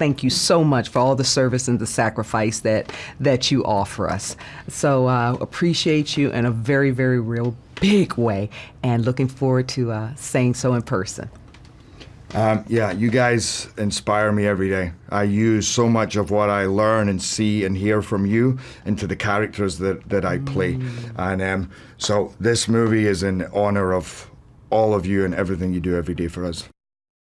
thank you so much for all the service and the sacrifice that that you offer us. So uh, appreciate you in a very, very real big way, and looking forward to uh, saying so in person. Um, yeah, you guys inspire me every day. I use so much of what I learn and see and hear from you into the characters that, that I play. Mm. And um, so this movie is in honor of all of you and everything you do every day for us.